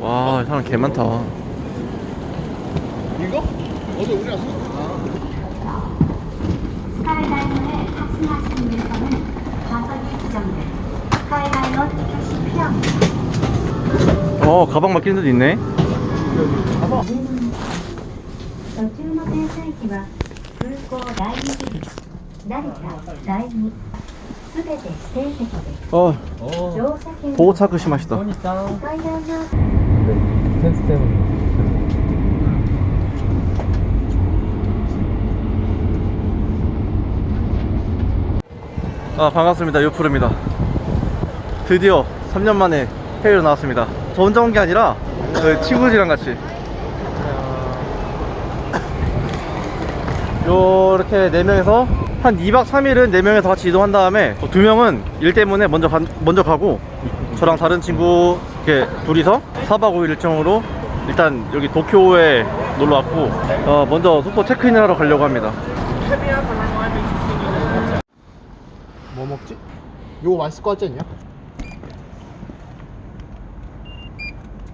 와 사람 개 많다 이거? 어제 우리 왔어? 아. 어 가방 맡기는 데도 있네 가방 어, 보호 차크시 맛있다. 근데 텐스 때문에. 아 반갑습니다. 요프로입니다. 드디어 3년 만에 해외로 나왔습니다. 저 혼자 온 게 아니라 저희 친구들이랑 같이. 요렇게 4명에서 한 2박 3일은 4명에서 같이 이동한 다음에 2명은 일 때문에 먼저, 가, 먼저 가고 저랑 다른 친구 이렇게 둘이서 4박 5일 일정으로 일단 여기 도쿄에 놀러 왔고 어, 먼저 숙소 체크인을 하러 가려고 합니다 뭐 먹지? 이거 맛있을 것 같지 않냐?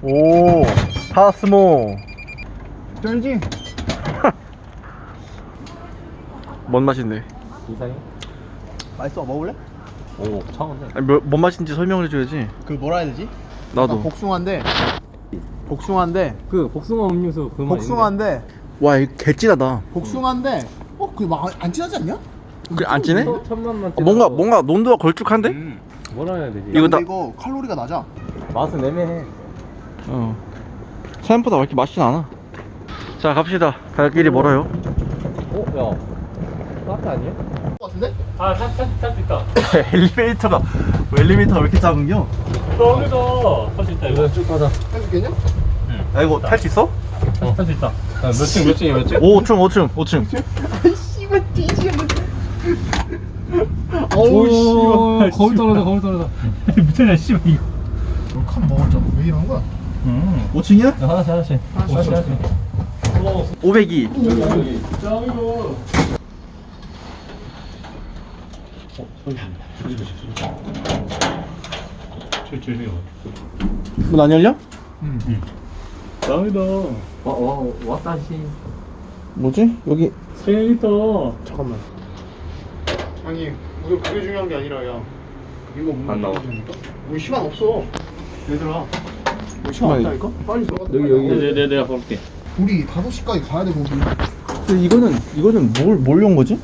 오 파스모 쩔지? 뭔 맛인데? 이상해? 맛있어 먹을래? 오 차가운데 아니, 뭐, 뭔 맛인지 설명을 해줘야지 그 뭐라 해야 되지? 나도 복숭아인데 복숭아인데 그 복숭아 음료수 그거 복숭아인데 와 이거 개찐하다 복숭아인데 어? 그막안 진하지 않냐? 그래 안 진해? 또 천만만 어, 뭔가 뭔가 논도가 걸쭉한데? 음, 뭐라 해야 되지? 이거 나- 이거 칼로리가 낮아 맛은 애매해 어 생각보다 왜 이렇게 맛있진 않아 자 갑시다 갈 길이 멀어요 어? 야 카페 아니야? 것 같은데? 아 탈수 있다. 엘리베이터가 엘리베이터가 왜 이렇게 작은겨? 여기서 탈수 있다 이거. 쭉 가자. 할수 있겠냐? 야 이거 탈 수 있어? 어 탈수 있다. 몇층 몇 층이야 몇 층? 5층 5층 5층. 아이 씨발 오, 어우 씨발. 거울 떨어져 거울 떨어져. 미쳤냐 씨발 이거. 칸 먹었잖아. 왜 이러는 거야? 음 5층이야? 야, 하나씩 하나씩. 하나씩, 하나씩. 502 짱이 고문안 열려? 짱이다. 와, 와, 왔다시. 뭐지? 여기 세리터. 잠깐만. 아니 우선 그게 중요한 게 아니라 야. 이거 안 나와. 뭐 시간 없어. 얘들아. 뭐 시간 없다니까? 빨리 들어가. 여기 여기. 내, 내, 내가 볼게. 우리 5시까지 가야 돼 거기. 근데 이거는 이거는 뭘 뭘로 온 거지?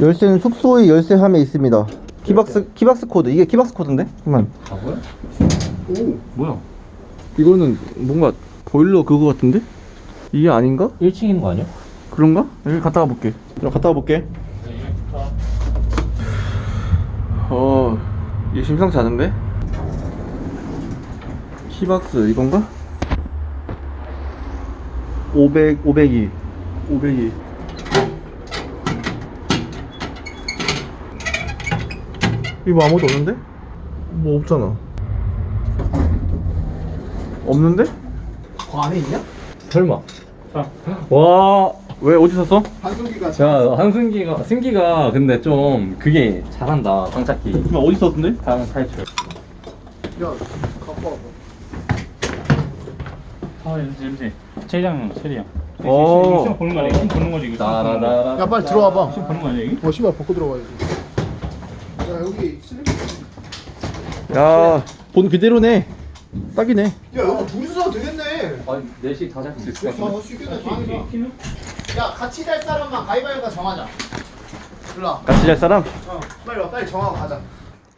열쇠는 숙소의 열쇠 함에 있습니다 key box key box 코드 이게 key box 코드인데? 잠깐만 아 뭐야? 오 뭐야? 이거는 뭔가 보일러 그거 같은데? 이게 아닌가? 1층 있는 거 아니야? 그런가? 여기 갔다 가 볼게. 그럼 갔다 가 볼게. 어, 이게 심상치 않은데? 키박스 이건가? 500, 502. 502. 이거 뭐 아무것도 없는데? 뭐 없잖아. 없는데? 그 안에 있냐? 설마 와왜 어디 샀어? 한승기가 자, 한승기가, 승기가 근데 좀 그게 잘한다, 장착기. 그럼 어디 썼는데? 다음 탈출. 야 갖고 와봐 아, 냄새, 냄새. 체리향, 체리향. 오. 시험 보는 거 아니야? 시험 보는 거지, 이거. 따라라라. 야 빨리 들어와봐 시험 보는 거 아니야, 이게? 어 씨발 벗고 들어가야지 야 여기 슬리퍼 야, 본 그대로네. 딱이네. 야 여기 둘이서 자도 되겠네 아, 4시 다 잡을 수 있을 것. 쉽겠다 야 같이 잘 사람만 가위바위보 정하자 일로와 같이 잘 사람? 어 빨리 와 빨리 정하고 가자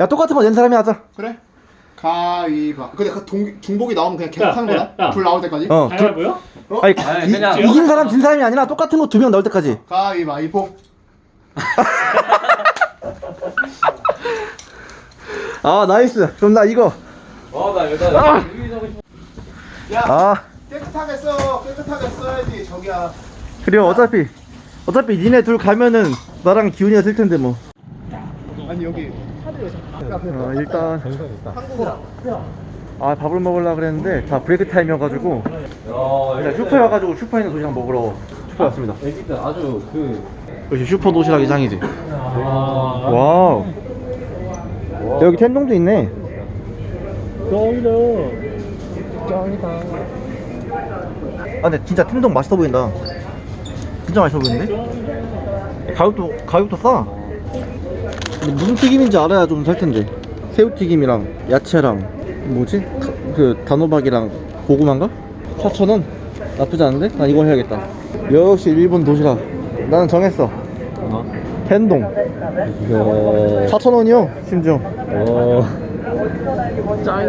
야, 똑같은 거 낸 사람이 하자. 그래 가위바 근데 그 동, 중복이 나오면 그냥 계속 야, 하는 거다? 야, 야. 불 나올 때까지 어. 보여? 어? 아니, 아니, 이, 그냥- 이 긴 사람, 진 사람이 아니라 똑같은 거 두 명 나올 때까지. 가위바위보 아, 나이스. 그럼 나 이거. 와, 나 이거 나 아! 싶어. 야 아, 깨끗하게 써 깨끗하게 써야지 저기야 그래요. 어차피, 어차피 니네 둘 가면은 나랑 기훈이가 쓸 텐데 뭐. 아니 여기 어, 일단, 아, 밥을 먹으려고 그랬는데 다 break time이어가지고. 야, 일단 슈퍼에 와가지고 슈퍼에 있는 도시락 먹으러 슈퍼에 왔습니다. 애기들 아주 그. 역시 슈퍼 도시락이 짱이지. 와. wow. 여기 텐동도 있네. 짱이다. 아 근데 진짜 텐동 맛있어 보인다 진짜 맛있어 보이는데? 가격도 가격도 싸 근데 무슨 튀김인지 알아야 좀 살 텐데 새우튀김이랑 야채랑 뭐지? 가- 그 단호박이랑 고구마인가? 4,000원? 나쁘지 않은데? 난 이거 해야겠다 역시 일본 도시락 나는 정했어 텐동 이야. 4,000원이요 심지어 어.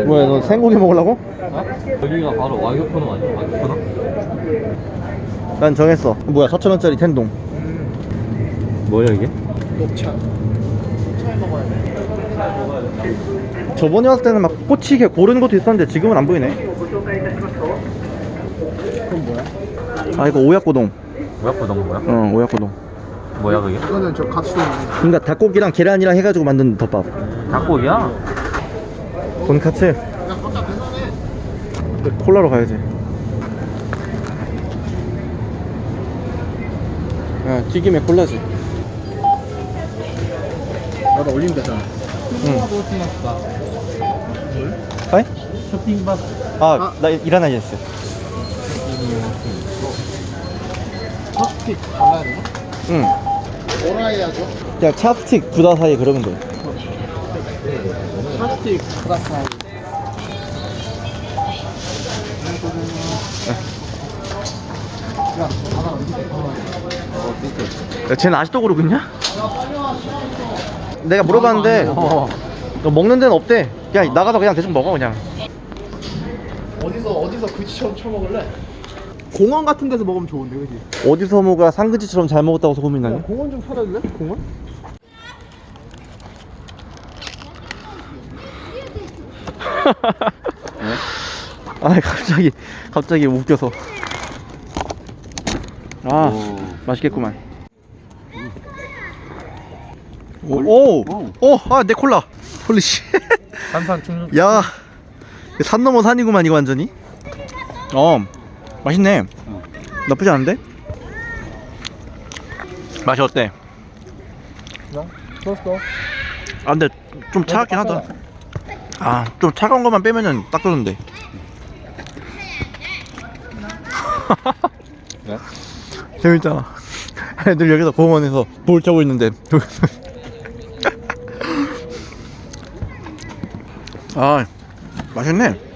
뭐야 너 생고기 먹으려고? 여기가 바로 와이어코너 아니야? 와이어코너? 난 정했어 뭐야 4,000원짜리 텐동 뭐야 이게? 녹차. 차에 먹어야 돼. 저번에 왔을 때는 막 꼬치게 고르는 것도 있었는데 지금은 안 보이네 그건 뭐야? 아 이거 오야코동 와이어코너는 뭐야? 어 오야코동 뭐야 그게? 이거는 저 가츠동. 그러니까 닭고기랑 계란이랑 해가지고 만든 덮밥 닭고기야? 돈카츠. 콜라로 가야지 아 튀김에 콜라지 나도 올리면 되잖아. 응 하이? 쇼핑밥 아나 일하나 했어 팝스틱 발라야 되나? 응 뭐라 해야죠? 그냥 찹스틱 부다 사이 그러면 돼 팝스틱 플러스 야, 하나 야, 쟤는 아직도 고르고 있냐? 내가 물어봤는데 너 먹는 데는 없대 그냥 나가서 그냥 대충 먹어 그냥 어디서 어디서 그지처럼 쳐먹을래? 공원 같은 데서 먹으면 좋은데, 그지? 어디서 뭐가 상그지처럼 잘 먹었다고 소문이 나냐? 공원 좀 찾아줄래? 공원? 아 갑자기 갑자기 웃겨서. 아 맛있겠구만. 오오아내 콜라. 홀리씨. 산산 충전? 야산 넘어 산이구만 이거 완전히. 어 맛있네. 나쁘지 않은데? 맛이 어때? 좋았어. 아 근데 좀 차갑긴 하다. 아 좀 차가운 것만 빼면은 딱 좋은데. 네? 재밌잖아. 애들 여기서 공원에서 볼 쳐고 있는데. 아 맛있네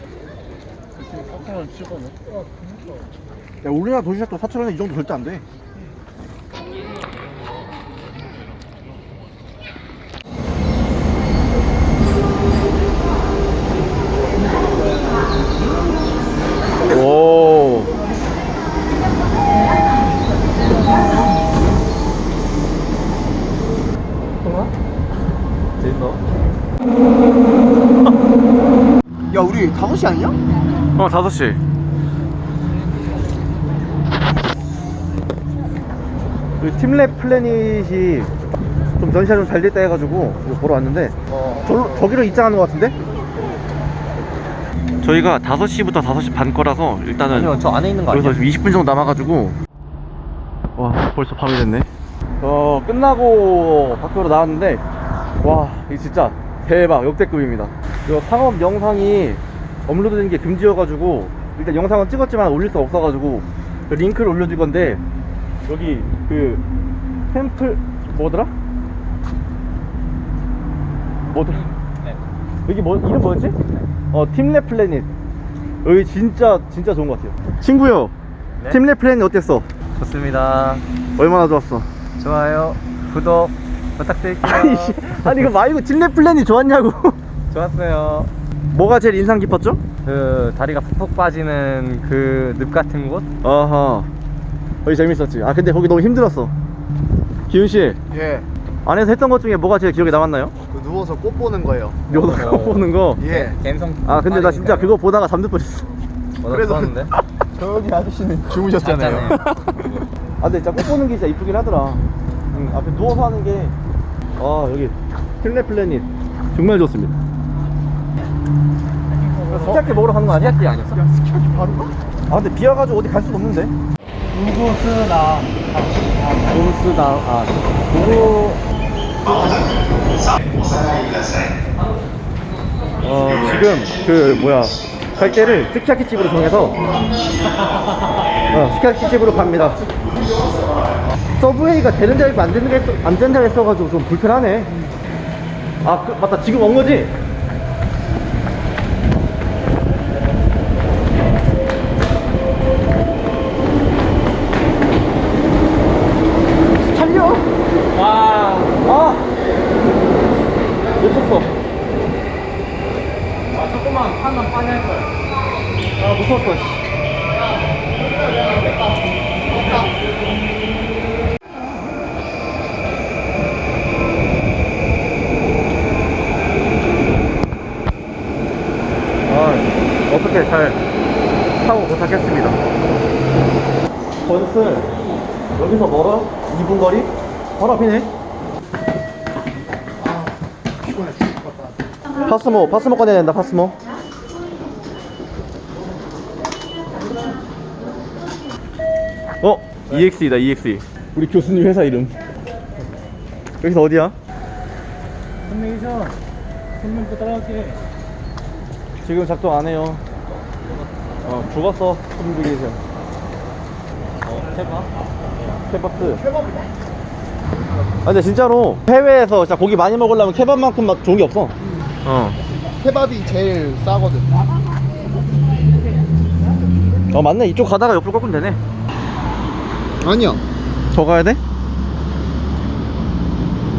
야 우리나라 도시락도 4천 원에 이 정도 절대 안 돼 오. 재밌어? 야, 우리 5시 아니야? 어, 5시. 그 팀랩 플래닛이 좀 전시가 좀 잘 됐다 해가지고 이거 보러 왔는데 어. 저, 저기로 입장하는 것 같은데? 저희가 5시부터 5시 반 거라서 일단은 아니요 저 안에 있는 거 아니야? 지금 20분 정도 남아가지고 와 벌써 밤이 됐네 어 끝나고 밖으로 나왔는데 와 이거 진짜 대박 역대급입니다 이거 상업 영상이 업로드되는 게 금지여가지고 일단 영상은 찍었지만 올릴 수 없어가지고 그 링크를 올려줄 건데 여기 그 템플 뭐더라? 뭐더라? 네. 여기 뭐 이름 뭐였지? 어 팀랩 플래닛 여기 진짜 진짜 좋은 것 같아요 친구요 네? 팀랩 플래닛 어땠어? 좋습니다 얼마나 좋았어? 좋아요 구독 부탁드릴게요 아니 이거 말고 팀랩 플래닛 좋았냐고 좋았어요 뭐가 제일 인상 깊었죠? 그 다리가 푹푹 빠지는 그 늪 같은 곳? 아하 거기 재밌었지 아 근데 거기 너무 힘들었어 기훈씨 예. 안에서 했던 것 중에 뭐가 제일 기억에 남았나요? 그 누워서 꽃 보는 거예요. 묘도가 어. 보는 거 예. 갬성 아 근데 나 진짜 그거 보다가 잠들 뻔했어 그래서 좋았는데 저기 아저씨는 주무셨잖아요. 아 근데 진짜 꽃 보는 게 진짜 이쁘긴 하더라 응, 앞에 누워서 하는 게 아 여기 팀랩 플래닛 정말 좋습니다 스키야키 먹으러 가는 거 아니야? 스키야키 아니었어? 야, 스키야키 바로 가? 아 근데 비 와가지고 어디 갈 수가 없는데 우구스다 우구스다 아 우구 어 지금 그 뭐야 갈 때를 스키야키 집으로 정해서 어, 스키야키 집으로 갑니다. 서브웨이가 되는 자리 있고 안 되는 자리 있- 안 되는 자리 있어가지고 좀 불편하네. 아 그, 맞다 지금 온 거지? 살려! 와, 아, 놓쳤어. 아, 조금만 판단 빨리 할 거야. 아, 무서웠어. 씨. 아, 어떻게 잘 타고 도착했습니다. 건슬, 여기서 멀어? 2분 거리? 바로 앞이네. 파스모, 파스모 꺼내야 된다, 파스모. 어? EX이다, EX. 우리 교수님 회사 이름. 여기서 어디야? 선명이죠? 선명도 따라갈게. 지금 작동 안 해요. 어, 죽었어, 커뮤니케이션. 어, 케밥? 케밥스. 케밥이다. 아, 근데 진짜로 해외에서 진짜 고기 많이 먹으려면 케밥만큼 맛 좋은 게 없어. 어. 케밥이 제일 싸거든. 어, 맞네. 이쪽 가다가 옆으로 꺾으면 되네. 아니야. 더 가야 돼?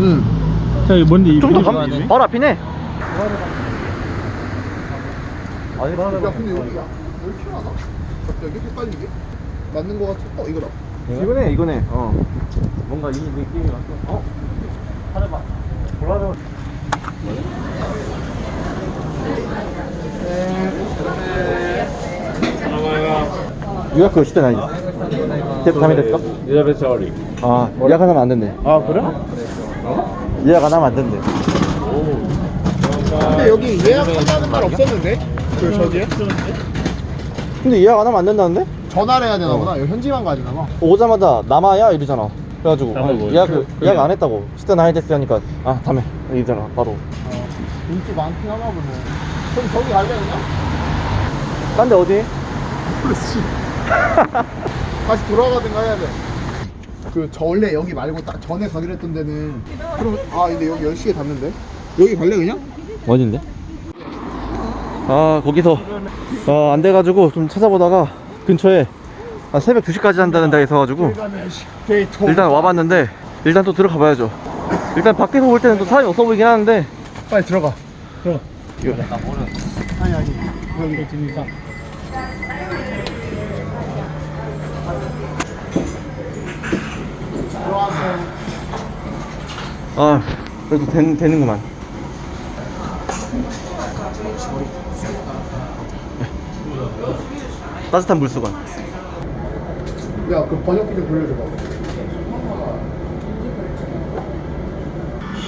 응. 자, 이거 뭔데? 좀더 가면 바로 앞이네. 아니, 야 근데 여기가 왜 이렇게 하나? 갑자기 헷갈리게? 맞는 거 같아. 어 이거다. 이거네, 이거네. 어. 뭔가 이 느낌이 왔어. 어? 하려봐. 골라줘. 유학 시대 나이. 대도 담이 됐어? 여자배 저리. 아, 예약 안 하면 안 된대. 아, 그래? 예약 안 하면 안 된대. 근데 여기 예약한다는 말 없었는데? 그 저기에? 근데 예약 안 하면 안 된다는데? 전화를 해야 되나 보다. 여기 현지만 가야 되나 봐. 오자마자 남아야 이러잖아. 그래가지고 남아 뭐, 예약 그- 예약. 안 했다고. 시대 나이 됐어 하니까 아 다음에 이러잖아 바로. 인기 많긴 하나 보네. 그럼 저기 갈래 그냥? 딴 데 어디? 그렇지. 다시 돌아가든가 해야 돼. 그 저 원래 여기 말고 딱 전에 가기로 했던 데는 그럼 아 근데 여기 10시에 닫는데? 여기 갈래 그냥? 어딘데? 아 거기서 어, 안 돼가지고 좀 찾아보다가 근처에 아, 새벽 2시까지 한다는 데가 있어가지고 일단 와봤는데 일단 또 들어가 봐야죠. 일단 밖에서 볼 때는 또 사람이 없어 보이긴 하는데. 빨리 들어가. 들어가. 이거. 아니 아니. 여기 지니까. 들어왔어 아 그래도 된, 되는구만 따뜻한 물수건 야 그 번역기 좀 돌려줘봐.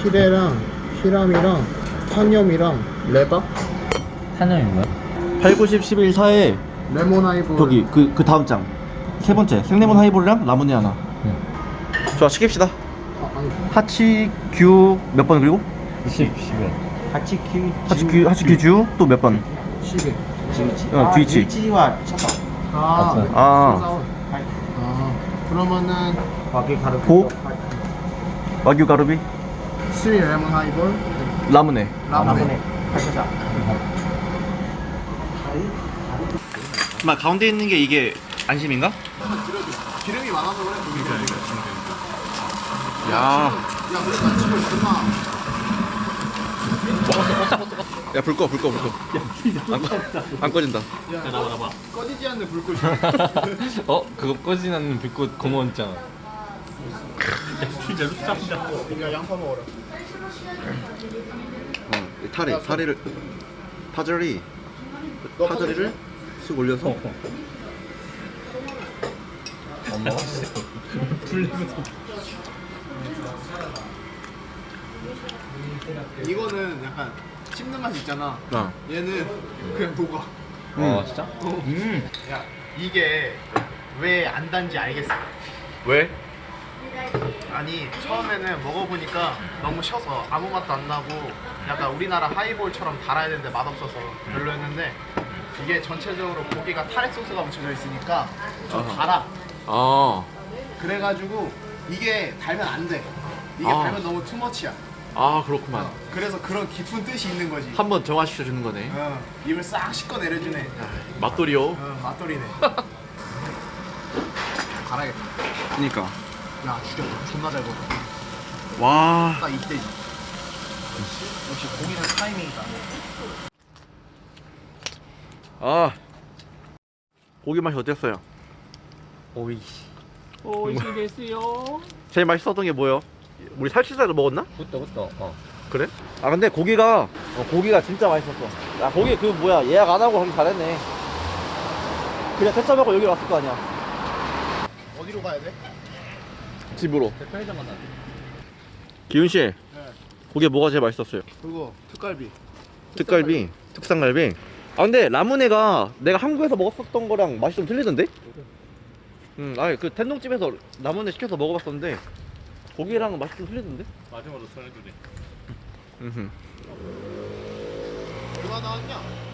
히레랑 히람이랑 탄염이랑 레바? 탄염이 뭐야? 8, 90, 11, 4에 레몬 하이볼. 저기 그, 그 다음 장. 세 번째. 생레몬 하이볼이랑 라무네 하나. 좋아 시킵시다. 아, 아니 하치 규 몇 번 그리고? 10, 10에. 하치키 하치 규 하치 규 주 또 몇 번? 시베 어 뒤치 아, 맞 아. 네. 아. 아 그러면은 고? 와규 가루비? 스리 레몬 하이볼. 라무네 라무네 막 가운데 있는 게 이게 안심인가? 기름이 많아서 그래. 야, 야 그래 나. 지금 그만 야 불 꺼, 불 꺼, 불 꺼. 안, 꺼, 안 꺼진다. 꺼지지 않는 불꽃이 어? 그거 꺼지지 않는 불꽃 고무원 있잖아. 야 양파 먹어라 어, 타리, 사리를 파절이 너 파절이를 쑥 올려서 엄마? 이거는 약간 씹는 맛이 있잖아 어. 얘는 그냥 녹아 어, 진짜? 음. 야 이게 왜 안 단지 알겠어 왜? 아니 처음에는 먹어보니까 너무 셔서 아무 맛도 안 나고 약간 우리나라 하이볼처럼 달아야 되는데 맛없어서 별로였는데 이게 전체적으로 고기가 타레 소스가 묻혀져 있으니까 좀 아하. 달아. 아, 그래가지고 이게 달면 안 돼. 이게 아. 달면 너무 투머치야. 아 그렇구만. 그래서 그런 깊은 뜻이 있는 거지. 한 번 정화시켜 주는 거네. 어, 입을 싹 씻고 내려주네. 맛돌이요. 어, 맛돌이네. 갈아야겠다. 그니까. 야, 죽였다. 존나 잘 먹어. 와. 딱 이때지. 역시 고기는 타이밍이다. 아. 고기 맛이 어땠어요? 오이. 오이 시겠어요? 제일 맛있었던 게 뭐예요? 우리 살치살을 먹었나? 그것도 그것도 어. 그래? 아 근데 고기가 어, 고기가 진짜 맛있었어. 야 고기 그 뭐야 예약 안 하고 하기 잘했네. 그냥 퇴짜하고 여기 왔을 거 아니야. 어디로 가야 돼? 집으로. 편의점 갔다 기훈 씨. 고기 뭐가 제일 맛있었어요? 그리고 특갈비. 특갈비, 특산갈비. 아 근데 라무네가 내가 한국에서 먹었었던 거랑 맛이 좀 틀리던데? 음, 아니 그 텐동집에서 라무네 시켜서 먹어봤었는데 고기랑 맛이 좀 틀리던데? 마지막으로 전해주네. 음흠. 얼마 나왔냐?